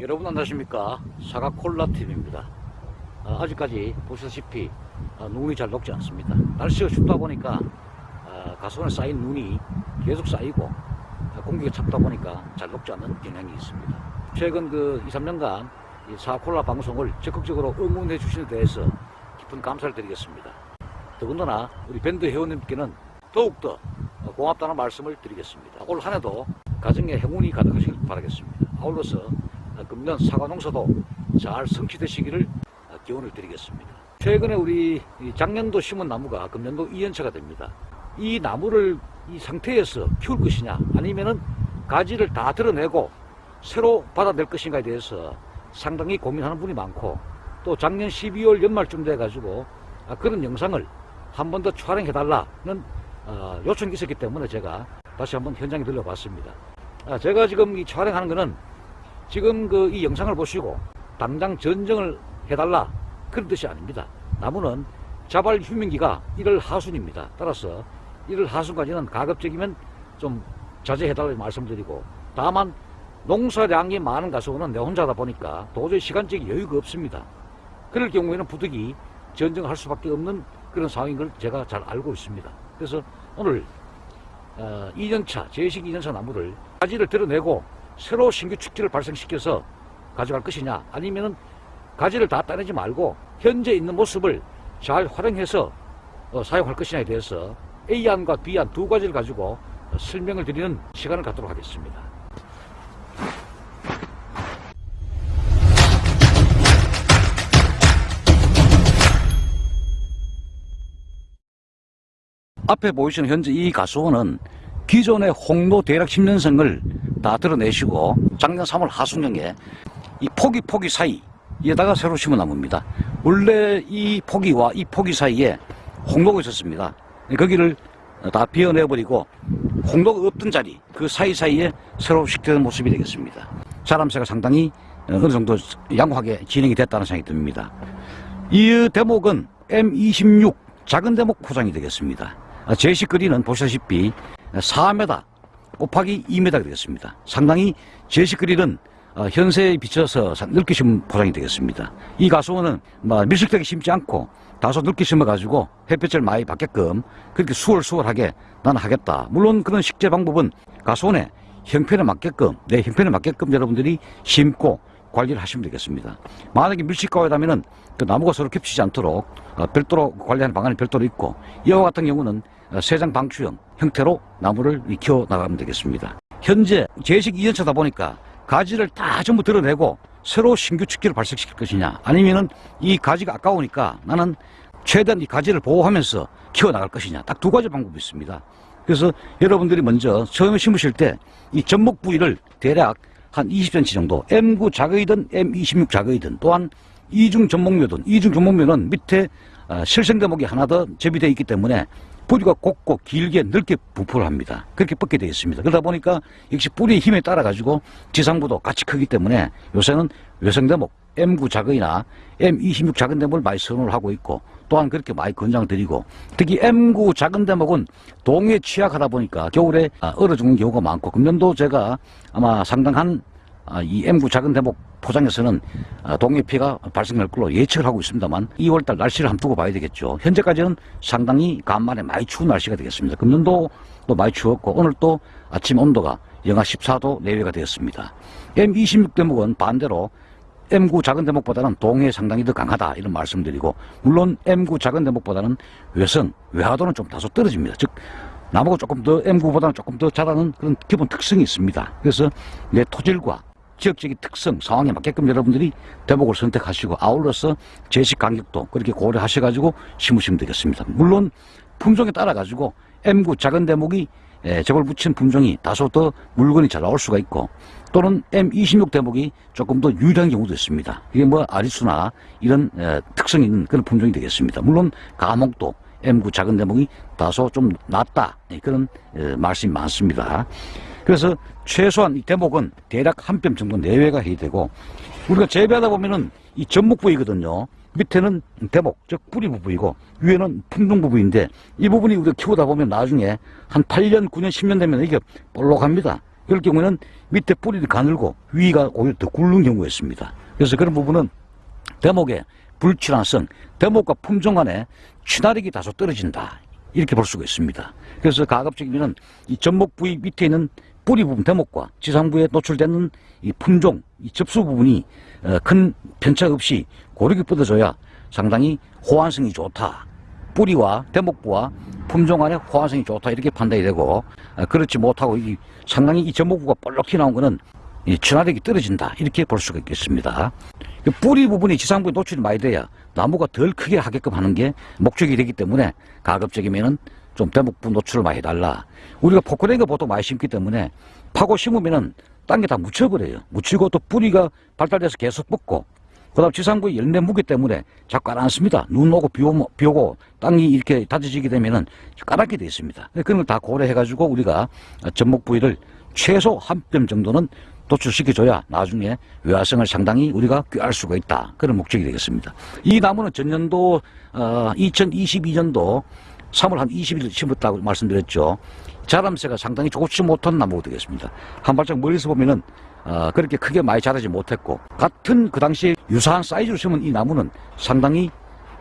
여러분 안녕하십니까? 사과콜라TV입니다. 아, 직까지 보시다시피 아, 눈이 잘 녹지 않습니다. 날씨가 춥다 보니까 아, 가수원에 쌓인 눈이 계속 쌓이고 아, 공기가 찹다 보니까 잘 녹지 않는 경향이 있습니다. 최근 그 2, 3년간 이 사과콜라 방송을 적극적으로 응원해 주시는 데 대해서 깊은 감사를 드리겠습니다. 더군다나 우리 밴드 회원님께는 더욱더 고맙다는 말씀을 드리겠습니다. 올 한 해도 가정에 행운이 가득하시길 바라겠습니다. 아울러서 금년 사과 농사도 잘 성취되시기를 기원을 드리겠습니다. 최근에 우리 작년도 심은 나무가 금년도 2년차가 됩니다. 이 나무를 이 상태에서 키울 것이냐 아니면은 가지를 다 드러내고 새로 받아낼 것인가에 대해서 상당히 고민하는 분이 많고 또 작년 12월 연말쯤 돼 가지고 아, 그런 영상을 한 번 더 촬영해 달라는 어, 요청이 있었기 때문에 제가 다시 한번 현장에 들려봤습니다. 아, 제가 지금 이 촬영하는 거는 지금 그 이 영상을 보시고 당장 전정을 해달라 그런 뜻이 아닙니다. 나무는 자발 휴민기가 1월 하순입니다. 따라서 1월 하순까지는 가급적이면 좀 자제해달라고 말씀드리고 다만 농사량이 많은 가수는 내 혼자다 보니까 도저히 시간적인 여유가 없습니다. 그럴 경우에는 부득이 전정할 수밖에 없는 그런 상황인 걸 제가 잘 알고 있습니다. 그래서 오늘 어, 2년차, 제식 2년차 나무를 가지를 드러내고 새로 신규 축지를 발생시켜서 가져갈 것이냐 아니면은 가지를 다 따내지 말고 현재 있는 모습을 잘 활용해서 어, 사용할 것이냐에 대해서 A안과 B안 두 가지를 가지고 어, 설명을 드리는 시간을 갖도록 하겠습니다. 앞에 보이시는 현재 이 가수원은 기존의 홍로 대략 10년생을 다 드러내시고 작년 3월 하순경에 이 포기 포기 사이에다가 새로 심은 나무입니다. 원래 이 포기와 이 포기 사이에 홍로가 있었습니다. 거기를 다 비워내버리고 홍로가 없던 자리 그 사이사이에 새로 식되는 모습이 되겠습니다. 자람새가 상당히 어느 정도 양호하게 진행이 됐다는 생각이 듭니다. 이 대목은 M26 작은 대목 포장이 되겠습니다. 제시 거리는 보시다시피 4m 곱하기 2m 되겠습니다. 상당히 제시 거리는 어, 현세에 비춰서 넓게 심은 포장이 되겠습니다. 이 가수원은 뭐 밀식되게 심지 않고 다소 넓게 심어가지고 햇볕을 많이 받게끔 그렇게 수월수월하게 나는 하겠다. 물론 그런 식재 방법은 가수원의 형편에 맞게끔 내 형편에 맞게끔 여러분들이 심고 관리를 하시면 되겠습니다. 만약에 밀식가에다면은 그 나무가 서로 겹치지 않도록 어, 별도로 관리하는 방안이 별도로 있고 이와 같은 경우는 어, 세장 방추형 형태로 나무를 키워 나가면 되겠습니다. 현재 제식 2년차다 보니까 가지를 다 전부 드러내고 새로 신규 축기를 발생시킬 것이냐 아니면은 이 가지가 아까우니까 나는 최대한 이 가지를 보호하면서 키워나갈 것이냐 딱 두 가지 방법이 있습니다. 그래서 여러분들이 먼저 처음에 심으실 때이 접목 부위를 대략 한 20cm 정도 M9 작의든 M26 작의든 또한 이중 전목묘든 이중 전목묘는 밑에 어, 실생 대목이 하나 더 접이되어 있기 때문에 뿌리가 곱고 길게 넓게 부풀어 합니다. 그렇게 뻗게 되어 있습니다. 그러다 보니까 역시 뿌리의 힘에 따라 가지고 지상부도 같이 크기 때문에 요새는 외성대목 M9 작은이나 M26 작은 대목을 많이 선호를 하고 있고 또한 그렇게 많이 권장을 드리고 특히 M9 작은 대목은 동에 취약하다 보니까 겨울에 아, 얼어 죽는 경우가 많고 금년도 제가 아마 상당한 아, 이 M9 작은 대목 포장에서는 아, 동해 피해가 발생할 걸로 예측을 하고 있습니다만 2월달 날씨를 한번 두고 봐야 되겠죠. 현재까지는 상당히 간만에 많이 추운 날씨가 되겠습니다. 금년도 또 많이 추웠고 오늘 또 아침 온도가 영하 14도 내외가 되었습니다. M26 대목은 반대로 M9 작은 대목보다는 동해 상당히 더 강하다 이런 말씀드리고 물론 M9 작은 대목보다는 외선, 외화도는 좀 다소 떨어집니다. 즉 나무가 조금 더 M9보다는 조금 더 자라는 그런 기본 특성이 있습니다. 그래서 내 토질과 지역적인 특성, 상황에 맞게끔 여러분들이 대목을 선택하시고 아울러서 제식 간격도 그렇게 고려하셔가지고 심으시면 되겠습니다. 물론 품종에 따라 가지고 M9 작은 대목이 예, 저걸 붙인 품종이 다소 더 물건이 잘 나올 수가 있고 또는 M26 대목이 조금 더 유리한 경우도 있습니다. 이게 뭐 아리수나 이런 에, 특성 있는 그런 품종이 되겠습니다. 물론 가목도 M9 작은 대목이 다소 좀 낫다 예, 그런 에, 말씀이 많습니다. 그래서 최소한 이 대목은 대략 한 뼘 정도 내외가 해야 되고 우리가 재배하다 보면은 이 전목 부위거든요. 밑에는 대목, 즉 뿌리 부분이고 위에는 품종 부분인데 이 부분이 우리가 키우다 보면 나중에 한 8년, 9년, 10년 되면 이게 볼록합니다. 그럴 경우에는 밑에 뿌리는 가늘고 위가 오히려 더 굵은 경우가 있습니다. 그래서 그런 부분은 대목의 불친화성, 대목과 품종 간의 친화력이 다소 떨어진다. 이렇게 볼 수가 있습니다. 그래서 가급적이면 이 접목 부위 밑에 있는 뿌리 부분 대목과 지상부에 노출되는 이 품종, 이 접수 부분이 어, 큰 편차 없이 고르게 뻗어줘야 상당히 호환성이 좋다. 뿌리와 대목부와 품종 간의 호환성이 좋다 이렇게 판단이 되고 어, 그렇지 못하고 이 상당히 이 접목부가 볼록히 나온 거는 이 친화력이 떨어진다 이렇게 볼 수가 있겠습니다. 그 뿌리 부분이 지상부에 노출이 많이 돼야 나무가 덜 크게 하게끔 하는 게 목적이 되기 때문에 가급적이면 은 좀 대목부 노출을 많이 해달라. 우리가 포크레인거 보통 많이 심기 때문에 파고 심으면 은 딴 게 다 묻혀버려요. 묻히고 또 뿌리가 발달돼서 계속 뻗고 그 다음 지상부의 열매 무게 때문에 자꾸 안 앉습니다. 눈 오고 비, 오고 비 오고 땅이 이렇게 다져지게 되면 은 까맣게 돼 있습니다. 그런 걸 다 고려해 가지고 우리가 접목 부위를 최소 한 뼘 정도는 도출시켜줘야 나중에 외화성을 상당히 우리가 꾀할 수가 있다. 그런 목적이 되겠습니다. 이 나무는 전년도 어, 2022년도 3월 한 20일 심었다고 말씀드렸죠. 자람새가 상당히 좋지 못한 나무가 되겠습니다. 한 발짝 멀리서 보면은 어, 그렇게 크게 많이 자라지 못했고 같은 그 당시에 유사한 사이즈로 심은 이 나무는 상당히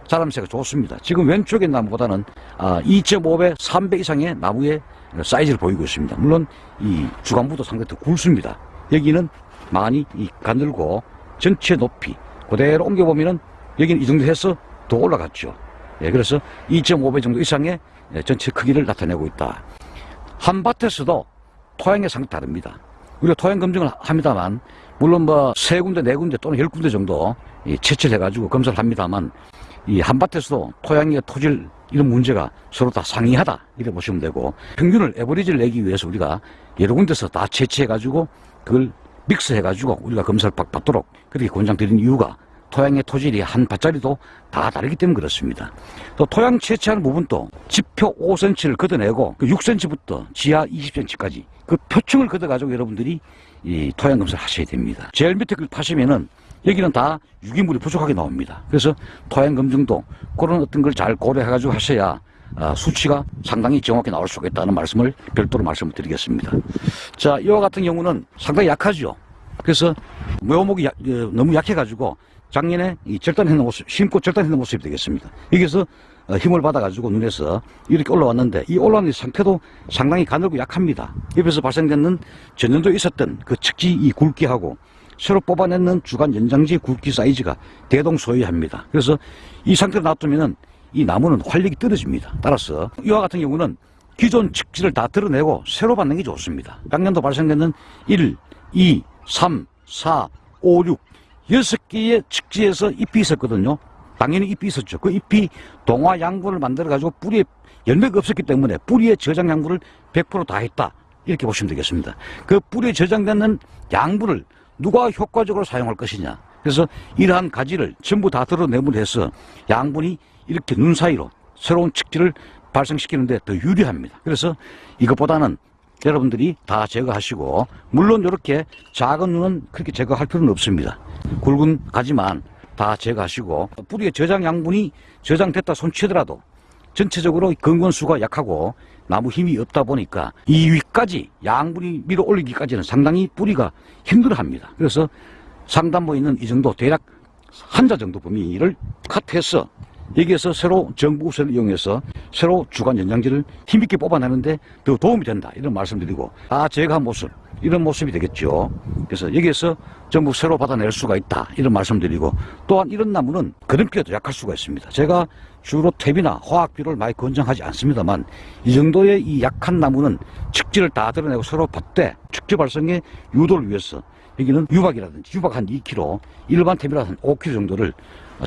자람새가 좋습니다. 지금 왼쪽의 나무보다는 아, 2.5배, 3배 이상의 나무의 사이즈를 보이고 있습니다. 물론 이 주간부도 상당히 더 굵습니다. 여기는 많이 이 가늘고 전체 높이 그대로 옮겨보면은 여기는 이 정도 해서 더 올라갔죠. 예, 그래서 2.5배 정도 이상의 예, 전체 크기를 나타내고 있다. 한 밭에서도 토양의 상태 다릅니다. 우리가 토양 검증을 합니다만 물론 뭐 세 군데 네 군데 또는 열 군데 정도 이 채취를 해가지고 검사를 합니다만 이 한밭에서도 토양의 토질 이런 문제가 서로 다 상이하다 이렇게 보시면 되고 평균을 에버리지를 내기 위해서 우리가 여러 군데서 다 채취해가지고 그걸 믹스해가지고 우리가 검사를 받- 받도록 그렇게 권장 드린 이유가 토양의 토질이 한 밭짜리도 다 다르기 때문에 그렇습니다. 또 토양 채취하는 부분도 지표 5cm를 걷어내고 그 6cm부터 지하 20cm까지 그 표층을 걷어가지고 여러분들이 이 토양 검사를 하셔야 됩니다. 제일 밑에 걸 파시면은 여기는 다 유기물이 부족하게 나옵니다. 그래서 토양 검증도 그런 어떤 걸 잘 고려해가지고 하셔야 아, 수치가 상당히 정확히 나올 수가 있다는 말씀을 별도로 말씀을 드리겠습니다. 자, 이와 같은 경우는 상당히 약하죠. 그래서 묘목이 약- 어, 너무 약해가지고 작년에 이 절단했는 모습, 심고 절단했는 모습이 되겠습니다. 여기서 어, 힘을 받아가지고 눈에서 이렇게 올라왔는데 이 올라오는 상태도 상당히 가늘고 약합니다. 옆에서 발생되는 전년도에 있었던 그 측지 이 굵기하고 새로 뽑아내는 주간 연장지 굵기 사이즈가 대동소이합니다. 그래서 이 상태로 놔두면은 이 나무는 활력이 떨어집니다. 따라서 이와 같은 경우는 기존 측지를 다 드러내고 새로 받는 게 좋습니다. 작년도 발생되는 1, 2, 3, 4, 5, 6 여섯 개의 측지에서 잎이 있었거든요. 당연히 잎이 있었죠. 그 잎이 동화 양분을 만들어 가지고 뿌리에 열매가 없었기 때문에 뿌리에 저장 양분을 100%다 했다. 이렇게 보시면 되겠습니다. 그 뿌리에 저장되는 양분을 누가 효과적으로 사용할 것이냐. 그래서 이러한 가지를 전부 다 드러내물해서 양분이 이렇게 눈 사이로 새로운 측지를 발생시키는데 더 유리합니다. 그래서 이것보다는 여러분들이 다 제거하시고 물론 이렇게 작은 눈은 그렇게 제거할 필요는 없습니다. 굵은 가지만 다 제거하시고 뿌리에 저장 양분이 저장됐다 손치더라도 전체적으로 근권수가 약하고 나무 힘이 없다 보니까 이 위까지 양분이 밀어 올리기까지는 상당히 뿌리가 힘들어합니다. 그래서 상단부에 있는 이 정도 대략 한 자 정도 범위를 컷해서 여기에서 새로 정부선을 이용해서 새로 주간 연장지를 힘있게 뽑아내는데 더 도움이 된다 이런 말씀드리고 다 제거한 모습 이런 모습이 되겠죠. 그래서 여기에서 전부 새로 받아낼 수가 있다 이런 말씀드리고 또한 이런 나무는 그림기에도 약할 수가 있습니다. 제가 주로 탭이나 화학비료를 많이 권장하지 않습니다만 이 정도의 이 약한 나무는 측지를 다 드러내고 새로 받되 측지 발생의 유도를 위해서 여기는 유박이라든지 유박 한 2kg 일반 탭이라 한 5kg 정도를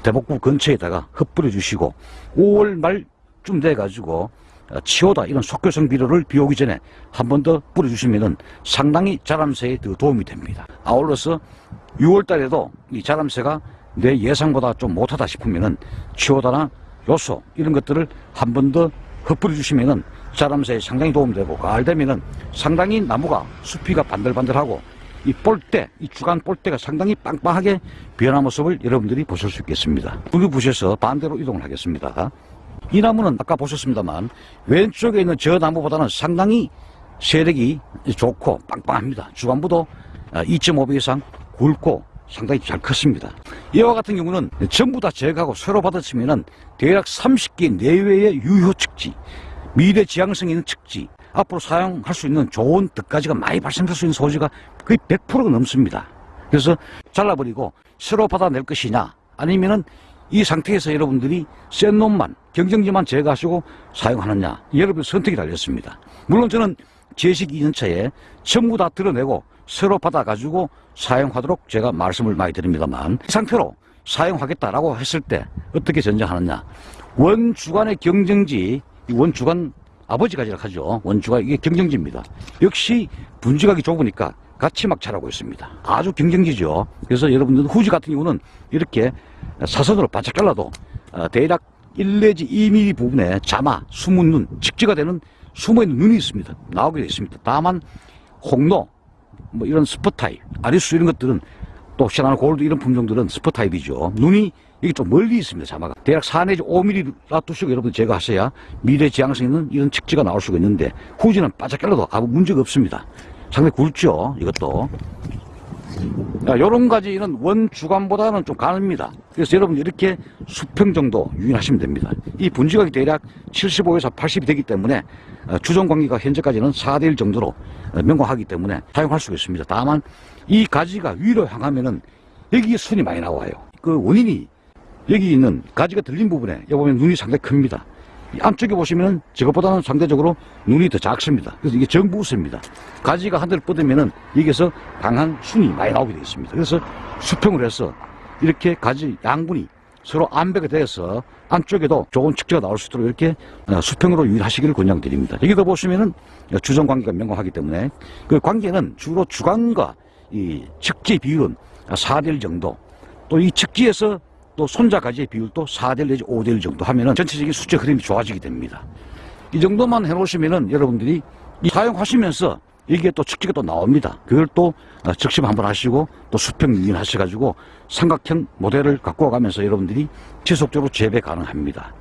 대목구 근처에다가 흩뿌려 주시고 5월 말쯤 돼가지고 어, 치오다 이런 속효성 비료를 비 오기 전에 한 번 더 뿌려주시면은 상당히 자람새에 더 도움이 됩니다. 아울러서 6월 달에도 이 자람새가 내 예상보다 좀 못하다 싶으면은 치오다나 요소 이런 것들을 한 번 더 흩뿌려 주시면은 자람새에 상당히 도움이 되고 가을 되면은 상당히 나무가 숲이가 반들반들하고 이 볼대, 이 주간 볼대가 상당히 빵빵하게 변한 모습을 여러분들이 보실 수 있겠습니다. 불이 부셔서 반대로 이동을 하겠습니다. 이 나무는 아까 보셨습니다만 왼쪽에 있는 저 나무보다는 상당히 세력이 좋고 빵빵합니다. 주간부도 2.5배 이상 굵고 상당히 잘 컸습니다. 이와 같은 경우는 전부 다 제거하고 새로 받아치면은 대략 30개 내외의 유효 측지, 미래 지향성 있는 측지, 앞으로 사용할 수 있는 좋은 뜻가지가 많이 발생할 수 있는 소지가 거의 100%가 넘습니다. 그래서 잘라버리고 새로 받아낼 것이냐, 아니면은 이 상태에서 여러분들이 센 놈만, 경쟁지만 제거하시고 사용하느냐, 여러분 선택이 달렸습니다. 물론 저는 제식 2년차에 전부 다 드러내고 새로 받아가지고 사용하도록 제가 말씀을 많이 드립니다만 이 상태로 사용하겠다라고 했을 때 어떻게 전쟁하느냐 원주간의 경쟁지 이 원주간 아버지 가지라 하죠. 원주가 이게 경쟁지입니다. 역시 분지각이 좁으니까 같이 막 자라고 있습니다. 아주 경쟁지죠. 그래서 여러분들 후지 같은 경우는 이렇게 사선으로 바짝 잘라도 어, 대략 1 내지 2mm 부분에 자마, 숨은 눈, 직지가 되는 숨어있는 눈이 있습니다. 나오게 되어 있습니다. 다만 홍로 뭐 이런 스포타입, 아리수 이런 것들은 또 시나나 골드 이런 품종들은 스포타입이죠. 눈이 이게 좀 멀리 있습니다. 자마가 대략 4 내지 5mm 놔두시고 여러분 제거하셔야 미래 지향성 있는 이런 측지가 나올 수가 있는데 후지는 잘라도 아무 문제가 없습니다. 상당히 굵죠. 이것도. 이런 가지 이런 원주간보다는 좀 가릅니다. 그래서 여러분 이렇게 수평 정도 유인하시면 됩니다. 이 분지각이 대략 75에서 80이 되기 때문에 어, 주종 관계가 현재까지는 4대1 정도로 어, 명확하기 때문에 사용할 수가 있습니다. 다만 이 가지가 위로 향하면 은 여기에 순이 많이 나와요. 그 원인이 여기 있는 가지가 들린 부분에 여기 보면 눈이 상당히 큽니다. 이 안쪽에 보시면은 저것보다는 상대적으로 눈이 더 작습니다. 그래서 이게 정부수입니다. 가지가 한 대를 뻗으면은 여기서 강한 순이 많이 나오게 되어 있습니다. 그래서 수평을 해서 이렇게 가지 양분이 서로 안배가 되어서 안쪽에도 좋은 축제가 나올 수 있도록 이렇게 어, 수평으로 유일하시기를 권장드립니다. 여기도 보시면은 주정 관계가 명확하기 때문에 그 관계는 주로 주간과 이 측지 비율은 4대1 정도 또 이 측지에서 또 손자 가지의 비율도 4대1 내지 5대1 정도 하면은 전체적인 수적 흐름이 좋아지게 됩니다. 이 정도만 해놓으시면은 여러분들이 이 사용하시면서 이게 또 측지가 또 나옵니다. 그걸 또 어, 적심 한번 하시고 또 수평 유인 하셔가지고 삼각형 모델을 갖고 가면서 여러분들이 지속적으로 재배 가능합니다.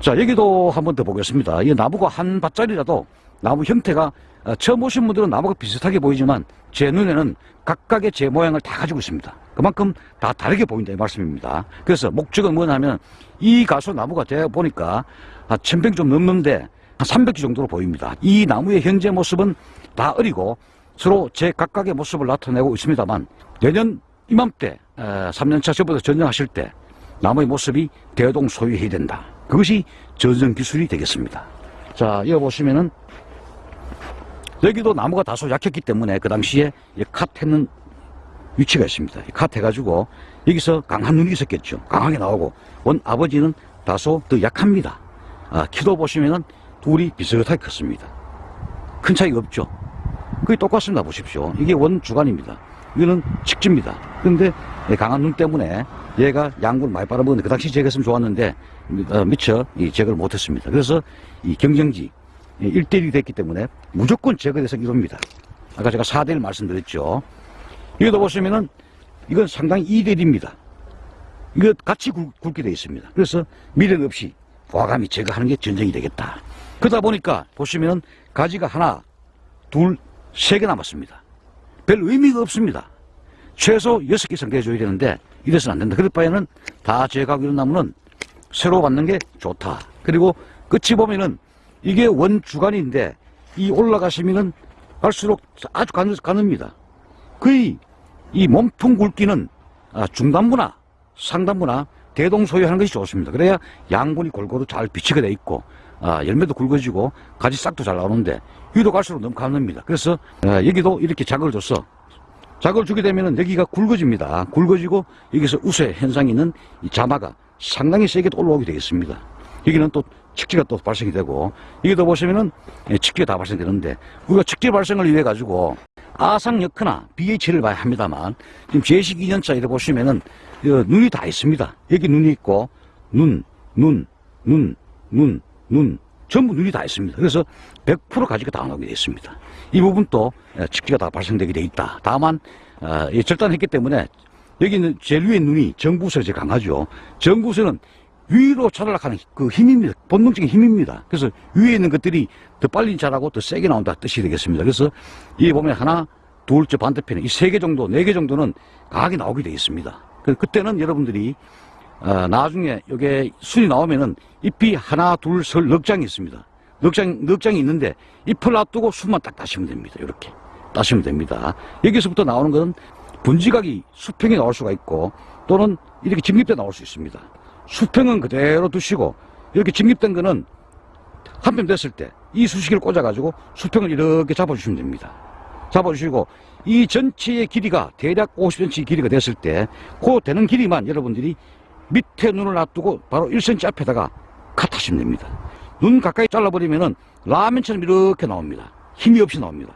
자 여기도 한번 더 보겠습니다. 이 나무가 한 밭짜리라도 나무 형태가 어, 처음 오신 분들은 나무가 비슷하게 보이지만 제 눈에는 각각의 제 모양을 다 가지고 있습니다. 그만큼 다 다르게 보인다 이 말씀입니다. 그래서 목적은 뭐냐면 이 가수 나무가 제가 보니까 한 1000평 좀 넘는데 한 300개 정도로 보입니다. 이 나무의 현재 모습은 다 어리고 서로 제 각각의 모습을 나타내고 있습니다만 내년 이맘때 3년차 저부터 전쟁하실 때 나무의 모습이 대동 소유해야 된다. 그것이 전쟁 기술이 되겠습니다. 자, 이거 보시면은 여기도 나무가 다소 약했기 때문에 그 당시에 컷 했는 위치가 있습니다. 컷 해가지고 여기서 강한 눈이 있었겠죠. 강하게 나오고 원 아버지는 다소 더 약합니다. 아, 키도 보시면은 둘이 비슷하게 컸습니다. 큰 차이가 없죠. 그게 똑같습니다. 보십시오. 이게 원 주간입니다. 이거는 직지입니다. 그런데 강한 눈 때문에 얘가 양분을 많이 빨아먹었는데 그 당시 제거했으면 좋았는데 어, 미처 이 제거를 못했습니다. 그래서 이 경쟁지 1대1이 됐기 때문에 무조건 제거돼서 이럽니다. 아까 제가 4대1 말씀드렸죠. 여기도 보시면은 이건 상당히 2대1입니다. 이거 같이 굵, 게 되어 있습니다. 그래서 미련 없이 과감히 제거하는 게 전쟁이 되겠다. 그러다 보니까 보시면 가지가 하나, 둘, 세 개 남았습니다. 별 의미가 없습니다. 최소 여섯 개 이상 돼줘야 되는데 이래서는 안 된다. 그럴 바에는 다 제거하고 이런 나무는 새로 받는 게 좋다. 그리고 끝이 보면은 이게 원주간인데 이 올라가시면은 갈수록 아주 가느, 가늡니다. 거의 이 몸통 굵기는 아, 중단부나 상단부나 대동소유하는 것이 좋습니다. 그래야 양분이 골고루 잘 비치게 돼 있고 아, 열매도 굵어지고 가지 싹도 잘 나오는데 위로 갈수록 너무 가늡니다. 그래서 아, 여기도 이렇게 자극을 줘서 자극을 주게 되면 여기가 굵어집니다. 굵어지고 여기서 우세 현상이 있는 이 자마가 상당히 세게 올라오게 되겠습니다. 여기는 또 측지가 또 발생이 되고 여기도 보시면은 예, 측지가 다 발생되는데 우리가 측지 발생을 위해 가지고 아상여크나 BH를 봐야 합니다만 지금 제식 2년차 이래 보시면은 어, 눈이 다 있습니다. 여기 눈이 있고 눈, 눈, 눈, 눈, 눈 전부 눈이 다 있습니다. 그래서 100% 가지가 다 나오게 되어 있습니다. 이 부분도 예, 측지가 다 발생되게 되어 있다. 다만 어, 절단했기 때문에 여기는 제일 위에 눈이 정부선이 제일 강하죠. 정부선은 위로 자라락하는 그 힘입니다. 본능적인 힘입니다. 그래서 위에 있는 것들이 더 빨리 자라고 더 세게 나온다 뜻이 되겠습니다. 그래서 이 보면 하나, 둘, 저 반대편에 이 세 개 정도, 네 개 정도는 강하게 나오게 되어 있습니다. 그- 그때는 여러분들이 어, 나중에 이게 순이 나오면은 잎이 하나, 둘, 설, 넉 장이 있습니다. 넉 장, 넉 장이 있는데 잎을 놔두고 순만 딱 따시면 됩니다. 이렇게 따시면 됩니다. 여기서부터 나오는 것은 분지각이 수평이 나올 수가 있고 또는 이렇게 직립돼 나올 수 있습니다. 수평은 그대로 두시고 이렇게 직립된 거는 한편 됐을 때 이 수시기를 꽂아가지고 수평을 이렇게 잡아주시면 됩니다. 잡아주시고 이 전체의 길이가 대략 50cm 길이가 됐을 때 그 되는 길이만 여러분들이 밑에 눈을 놔두고 바로 1cm 앞에다가 컷하시면 됩니다. 눈 가까이 잘라버리면 은 라면처럼 이렇게 나옵니다. 힘이 없이 나옵니다.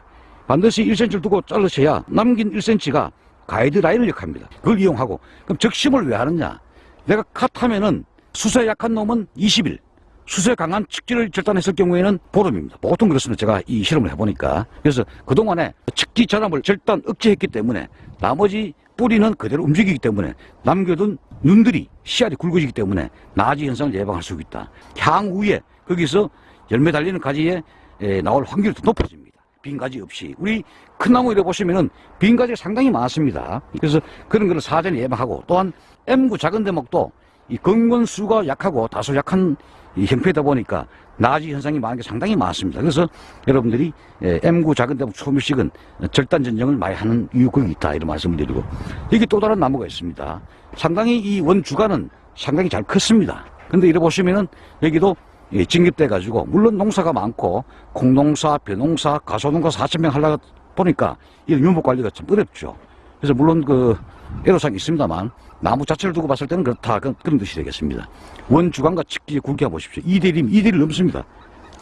반드시 1cm를 두고 자르셔야 남긴 1cm가 가이드라인을 역합니다. 그걸 이용하고 그럼 적심을 왜 하느냐? 내가 컷하면은 수세 약한 놈은 20일, 수세 강한 측지를 절단했을 경우에는 보름입니다. 보통 그렇습니다. 제가 이 실험을 해보니까. 그래서 그동안에 측지 전압을 절단 억제했기 때문에 나머지 뿌리는 그대로 움직이기 때문에 남겨둔 눈들이 씨알이 굵어지기 때문에 나지 현상을 예방할 수 있다. 향후에 거기서 열매 달리는 가지에 에, 나올 확률이 더 높아집니다. 빈 가지 없이. 우리 큰 나무 이래 보시면은 빈 가지가 상당히 많습니다. 그래서 그런 거를 사전에 예방하고 또한 M구 작은 대목도 이 근건수가 약하고 다소 약한 이 형태다 보니까 나지 현상이 많은 게 상당히 많습니다. 그래서 여러분들이 에, M구 작은 대목 초밀식은 절단 전쟁을 많이 하는 이유가 있다 이런 말씀을 드리고 여기 또 다른 나무가 있습니다. 상당히 이 원주가는 상당히 잘 컸습니다. 근데 이래 보시면은 여기도 예, 진급돼 가지고 물론 농사가 많고 콩농사, 벼농사, 가소농가 4천 명 하려다 보니까 이 유목 관리가 참 어렵죠. 그래서 물론 그 애로사항이 있습니다만 나무 자체를 두고 봤을 때는 그렇다 그런, 그런 뜻이 되겠습니다. 원주간과 측지 굵게 보십시오. 2대1이면 2대1 넘습니다.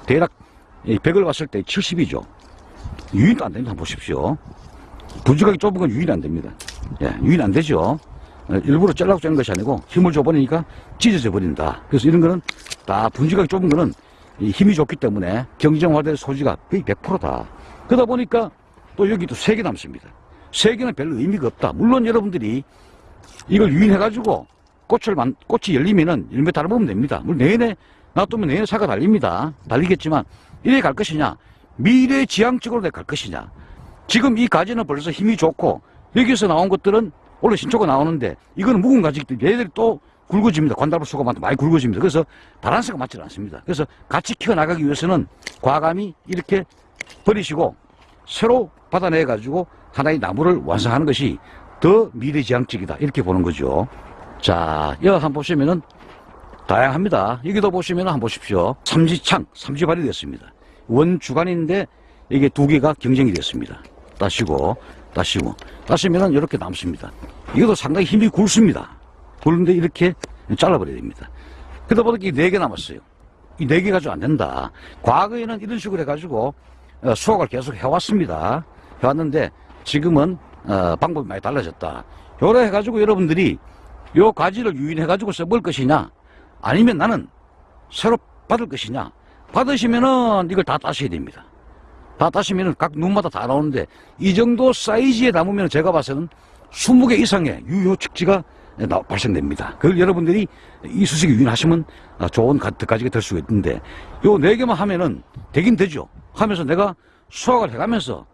대략 100을 봤을 때 70이죠. 유인도 안 됩니다. 보십시오. 분주각이 좁은 건 유인 안 됩니다. 예, 유인 안 되죠. 어, 일부러 잘라고 자는 것이 아니고 힘을 줘버리니까 찢어져 버린다. 그래서 이런 거는 다 분지각이 좁은 거는 이 힘이 좋기 때문에 경쟁화될 소지가 거의 100%다. 그러다 보니까 또 여기도 세개 남습니다. 세 개는 별로 의미가 없다. 물론 여러분들이 이걸 유인해가지고 꽃을 만, 꽃이 열리면은 열매 달아보면 됩니다. 물론 내내 놔두면 내내 사가 달립니다. 달리겠지만 이래 갈 것이냐 미래 지향적으로 내갈 것이냐 지금 이 가지는 벌써 힘이 좋고 여기서 나온 것들은 원래 신초가 나오는데 이거는 묵은 가지기 때문에 얘들이 또 굵어집니다. 관달부수가 많이 굵어집니다. 그래서 바란스가 맞지 않습니다. 그래서 같이 키워나가기 위해서는 과감히 이렇게 버리시고 새로 받아내 가지고 하나의 나무를 완성하는 것이 더 미래지향적이다 이렇게 보는 거죠. 자, 여기 한번 보시면은 다양합니다. 여기도 보시면 한번 보십시오. 삼지창, 삼지발이 됐습니다. 원주간인데 이게 두 개가 경쟁이 됐습니다. 따시고, 따시고, 따시면은 이렇게 남습니다. 이것도 상당히 힘이 굵습니다. 굵은데 이렇게 잘라버려야 됩니다. 그러다 보니까 네개 남았어요. 이 네 개 가지고 안 된다. 과거에는 이런 식으로 해가지고 어, 수확을 계속 해왔습니다. 해왔는데 지금은 어, 방법이 많이 달라졌다. 요래 해가지고 여러분들이 요 가지를 유인해 가지고 써볼 것이냐 아니면 나는 새로 받을 것이냐 받으시면은 이걸 다 따셔야 됩니다. 다 따시면은 각 눈마다 다 나오는데 이 정도 사이즈에 담으면 제가 봐서는 20개 이상의 유효 측지가 나- 발생됩니다. 그걸 여러분들이 이 수식에 유인하시면 아, 좋은 가지가 될 수가 있는데 요 네 개만 하면은 되긴 되죠. 하면서 내가 수확을 해가면서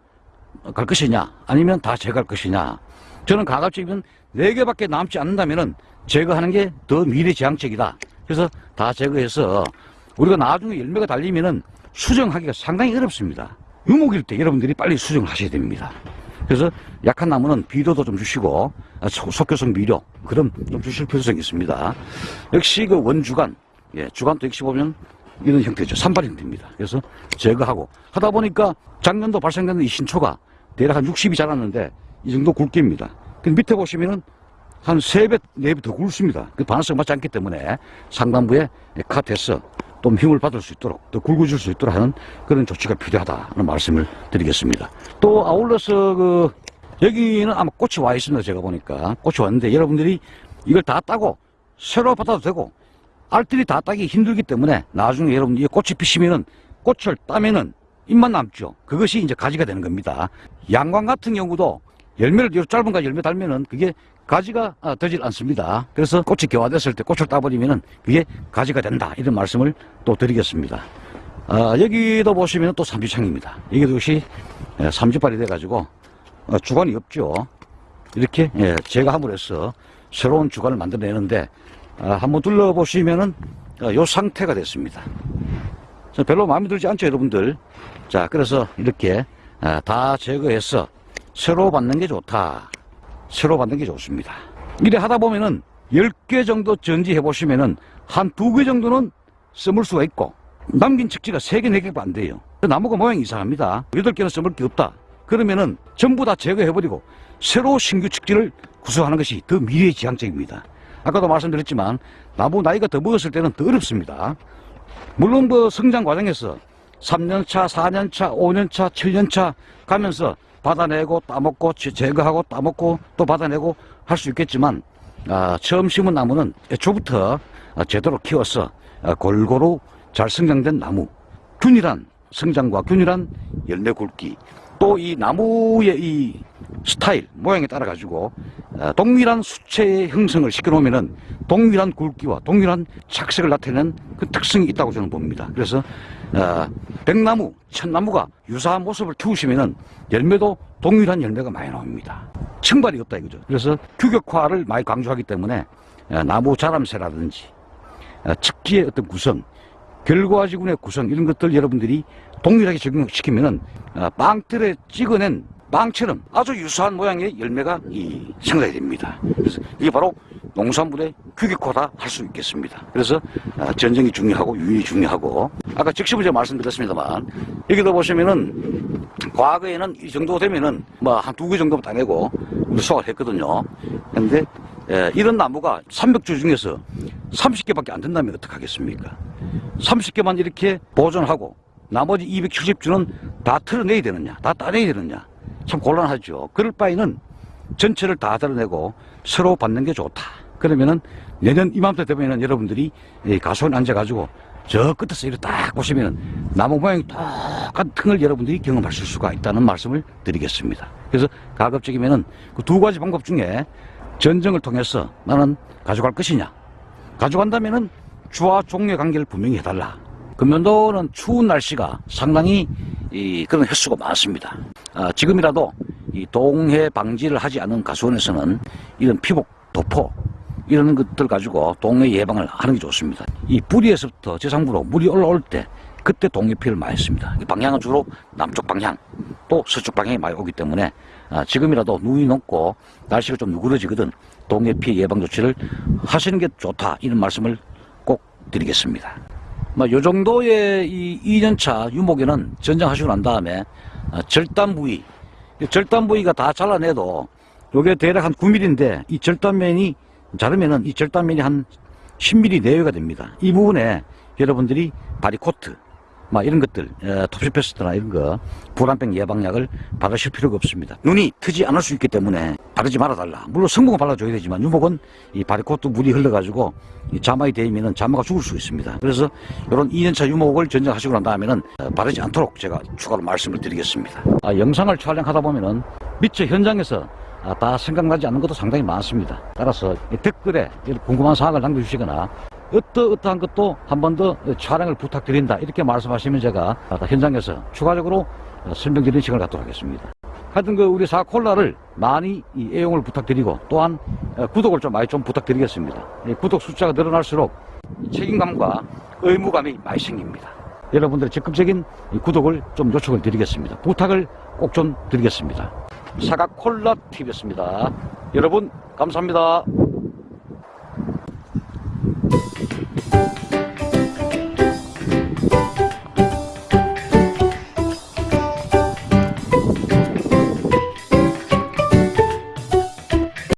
갈 것이냐 아니면 다 제거할 것이냐 저는 가급적이면 네 개밖에 남지 않는다면은 제거하는 게 더 미래지향적이다. 그래서 다 제거해서 우리가 나중에 열매가 달리면은 수정하기가 상당히 어렵습니다. 유목일 때 여러분들이 빨리 수정을 하셔야 됩니다. 그래서 약한 나무는 비료도 좀 주시고 아, 소- 속효성 비료 그럼 좀 주실 필요성이 있습니다. 역시 그 원주간 예, 주간도 역시 보면 이런 형태죠. 산발 형태입니다. 그래서 제거하고 하다 보니까 작년도 발생된 이 신초가 대략 한 60이 자랐는데 이 정도 굵기입니다. 그 밑에 보시면은 한 3배, 4배 더 굵습니다. 그 반응성 맞지 않기 때문에 상단부에 컷해서 좀 힘을 받을 수 있도록 더 굵어질 수 있도록 하는 그런 조치가 필요하다는 말씀을 드리겠습니다. 또 아울러서 그 여기는 아마 꽃이 와 있습니다. 제가 보니까 꽃이 왔는데 여러분들이 이걸 다 따고 새로 받아도 되고 알들이 다 따기 힘들기 때문에 나중에 여러분 이 꽃이 피시면은 꽃을 따면은 잎만 남죠. 그것이 이제 가지가 되는 겁니다. 양광 같은 경우도 열매를 요 짧은 가지 열매 달면은 그게 가지가 아, 되질 않습니다. 그래서 꽃이 개화됐을 때 꽃을 따버리면은 그게 가지가 된다. 이런 말씀을 또 드리겠습니다. 아, 여기도 보시면 또 삼지창입니다. 여기도 역시 예, 삼지발이 돼가지고 어, 주관이 없죠. 이렇게 예, 제가 함으로 해서 새로운 주관을 만들어내는데 아, 한번 둘러보시면은 어, 요 상태가 됐습니다. 자, 별로 마음에 들지 않죠, 여러분들? 자, 그래서 이렇게 아, 다 제거해서 새로 받는 게 좋다. 새로 받는 게 좋습니다. 이래 하다 보면은 10개 정도 전지해 보시면은 한 두 개 정도는 써물 수가 있고 남긴 측지가 3개, 4개가 안 돼요. 그 나무가 모양이 이상합니다. 8개는 써물 게 없다. 그러면은 전부 다 제거해버리고 새로 신규 측지를 구성하는 것이 더 미래지향적입니다. 아까도 말씀드렸지만 나무 나이가 더 먹었을 때는 더 어렵습니다. 물론 그 성장 과정에서 3년차, 4년차, 5년차, 7년차 가면서 받아내고 따먹고 제- 제거하고 따먹고 또 받아내고 할 수 있겠지만 아, 처음 심은 나무는 애초부터 아, 제대로 키워서 아, 골고루 잘 성장된 나무. 균일한 성장과 균일한 열매 굵기 또 이 나무의 이 스타일 모양에 따라 가지고 아, 동일한 수채의 형성을 시켜 놓으면은 동일한 굵기와 동일한 착색을 나타내는 그 특성이 있다고 저는 봅니다. 그래서 아, 백나무, 천나무가 유사한 모습을 키우시면은 열매도 동일한 열매가 많이 나옵니다. 증발이 없다 이거죠. 그래서 규격화를 많이 강조하기 때문에 아, 나무 자람새라든지 아, 측지의 어떤 구성, 결과지군의 구성 이런 것들 여러분들이 동일하게 적용시키면은 아, 빵틀에 찍어낸 빵처럼 아주 유사한 모양의 열매가 이 생산이 됩니다. 그래서 이게 바로 농산물의 규격화다 할 수 있겠습니다. 그래서 아, 전쟁이 중요하고 유인이 중요하고 아까 즉시부 제가 말씀드렸습니다만 여기도 보시면은 과거에는 이 정도 되면은 뭐 한 두 개 정도 따내고 수확을 했거든요. 근데 예, 이런 나무가 300주 중에서 30개밖에 안 된다면 어떡하겠습니까? 30개만 이렇게 보존하고 나머지 270주는 다 털어내야 되느냐, 다 따내야 되느냐. 참 곤란하죠. 그럴 바에는 전체를 다 털어내고 새로 받는 게 좋다. 그러면은 내년 이맘때 되면은 여러분들이 이 가수원 앉아가지고 저 끝에서 이렇게 딱 보시면은 나무 모양이 똑같은 걸 여러분들이 경험하실 수가 있다는 말씀을 드리겠습니다. 그래서 가급적이면은 그 두 가지 방법 중에 전쟁을 통해서 나는 가져갈 것이냐. 가져간다면은 주와 종의 관계를 분명히 해달라. 금년도는 추운 날씨가 상당히 이 그런 횟수가 많습니다. 아, 지금이라도 이 동해 방지를 하지 않은 가수원에서는 이런 피복 도포 이런 것들 가지고 동해 예방을 하는 게 좋습니다. 이 뿌리에서부터 지상부로 물이 올라올 때 그때 동해 피해를 많이. 이 방향은 주로 남쪽 방향 또 서쪽 방향이 많이 오기 때문에 아, 지금이라도 눈이 높고 날씨가 좀 누그러지거든 동해 피해 예방 조치를 하시는 게 좋다 이런 말씀을 꼭 드리겠습니다. 뭐, 요 정도의 이 2년차 유목에는 전장하시고 난 다음에 아, 절단 부위, 이 절단 부위가 다 잘라내도 요게 대략 한 9mm인데 이 절단면이 자르면은 이 절단면이 한 10mm 내외가 됩니다. 이 부분에 여러분들이 바리코트, 막 이런 것들, 에, 톱시페스트나 이런 거, 불안병 예방약을 바르실 필요가 없습니다. 눈이 트지 않을 수 있기 때문에 바르지 말아달라. 물론 성분은 발라줘야 되지만 유목은 이 바리코트 물이 흘러가지고 이 자막이 되면은 자마가 죽을 수 있습니다. 그래서 이런 2년차 유목을 전쟁하시고 난 다음에는 어, 바르지 않도록 제가 추가로 말씀을 드리겠습니다. 아, 영상을 촬영하다 보면은 미처 현장에서 아, 다 생각나지 않는 것도 상당히 많습니다. 따라서 이 댓글에 궁금한 사항을 남겨주시거나 어떠어떠한 것도 한 번 더 촬영을 부탁드린다 이렇게 말씀하시면 제가 아, 현장에서 추가적으로 어, 설명드리는 시간을 갖도록 하겠습니다. 하여튼 그 우리 사콜라를 많이 이 애용을 부탁드리고 또한 어, 구독을 좀 많이 좀 부탁드리겠습니다. 이 구독 숫자가 늘어날수록 이 책임감과 의무감이 많이 생깁니다. 여러분들의 적극적인 이 구독을 좀 요청을 드리겠습니다. 부탁을 꼭 좀 드리겠습니다. 사과콜라 TV였습니다. 여러분 감사합니다. Thank you.